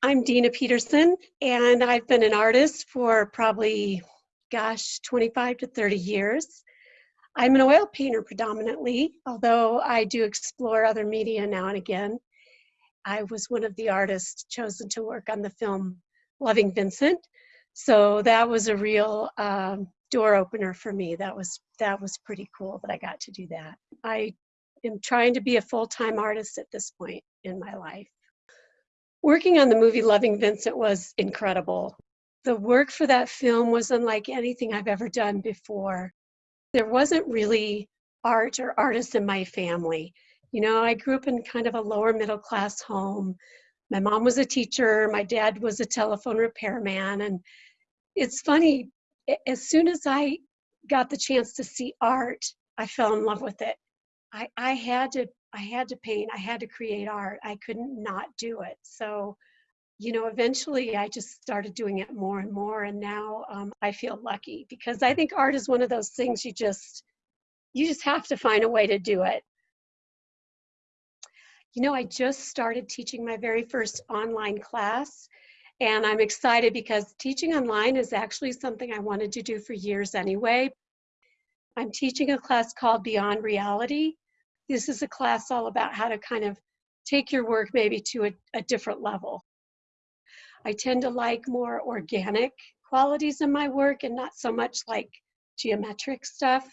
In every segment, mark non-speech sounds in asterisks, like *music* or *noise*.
I'm Dina Peterson, and I've been an artist for probably, gosh, 25 to 30 years. I'm an oil painter predominantly, although I do explore other media now and again. I was one of the artists chosen to work on the film Loving Vincent, so that was a real um, door opener for me. That was that was pretty cool that I got to do that. I am trying to be a full-time artist at this point in my life. Working on the movie Loving Vincent was incredible. The work for that film was unlike anything I've ever done before. There wasn't really art or artists in my family. You know, I grew up in kind of a lower middle class home. My mom was a teacher, my dad was a telephone repairman. And it's funny, as soon as I got the chance to see art, I fell in love with it. I, I had to I had to paint, I had to create art. I couldn't not do it. So, you know, eventually I just started doing it more and more. And now um, I feel lucky because I think art is one of those things you just, you just have to find a way to do it. You know, I just started teaching my very first online class and I'm excited because teaching online is actually something I wanted to do for years anyway. I'm teaching a class called Beyond Reality this is a class all about how to kind of take your work maybe to a, a different level. I tend to like more organic qualities in my work and not so much like geometric stuff.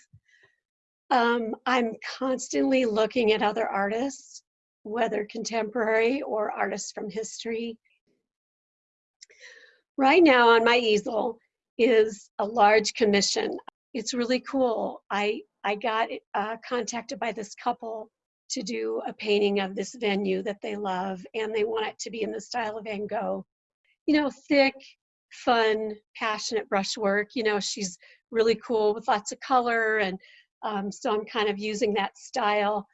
Um, I'm constantly looking at other artists, whether contemporary or artists from history. Right now on my easel is a large commission. It's really cool. I I got uh, contacted by this couple to do a painting of this venue that they love, and they want it to be in the style of Van Gogh. You know, thick, fun, passionate brushwork. You know, she's really cool with lots of color, and um, so I'm kind of using that style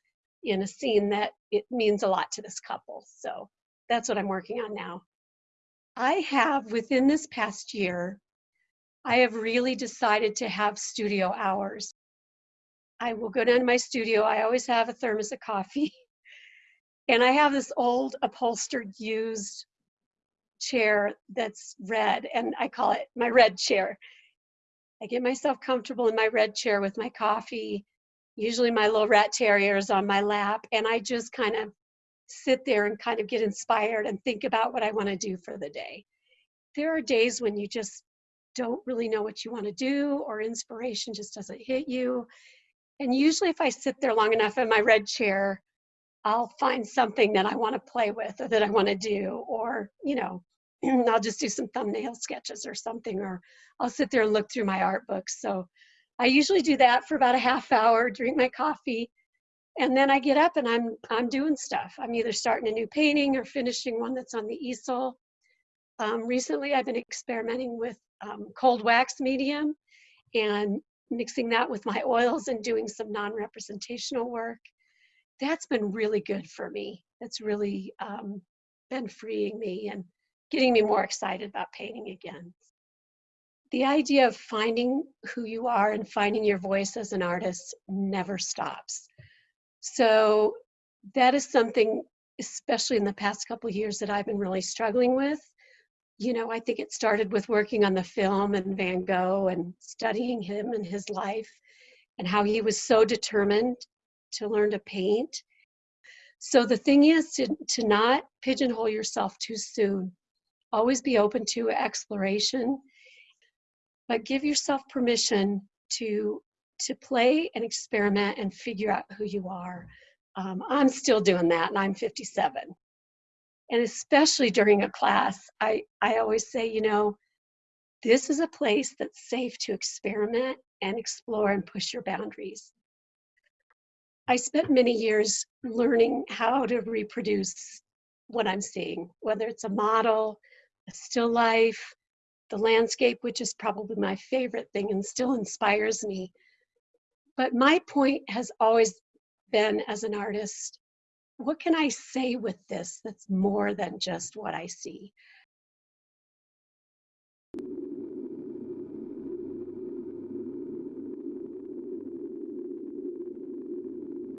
in a scene that it means a lot to this couple. So that's what I'm working on now. I have, within this past year, I have really decided to have studio hours. I will go down to my studio. I always have a thermos of coffee. *laughs* And I have this old upholstered used chair that's red, and I call it my red chair. I get myself comfortable in my red chair with my coffee. Usually my little rat terrier is on my lap, and I just kind of sit there and kind of get inspired and think about what I want to do for the day. There are days when you just don't really know what you want to do, or inspiration just doesn't hit you. And usually if I sit there long enough in my red chair, I'll find something that I want to play with or that I want to do, or, you know, *clears throat* I'll just do some thumbnail sketches or something, or I'll sit there and look through my art books. So I usually do that for about a half hour, drink my coffee, and then I get up and I'm I'm doing stuff. I'm either starting a new painting or finishing one that's on the easel. Um, recently, I've been experimenting with um, cold wax medium and mixing that with my oils and doing some non-representational work. That's been really good for me. That's really um, been freeing me and getting me more excited about painting again. The idea of finding who you are and finding your voice as an artist never stops. So that is something, especially in the past couple years, that I've been really struggling with you know, I think it started with working on the film and Van Gogh and studying him and his life and how he was so determined to learn to paint. So the thing is to, to not pigeonhole yourself too soon. Always be open to exploration, but give yourself permission to to play and experiment and figure out who you are. Um, I'm still doing that, and I'm 57 and especially during a class, I, I always say, you know, this is a place that's safe to experiment and explore and push your boundaries. I spent many years learning how to reproduce what I'm seeing, whether it's a model, a still life, the landscape, which is probably my favorite thing and still inspires me. But my point has always been as an artist what can I say with this that's more than just what I see?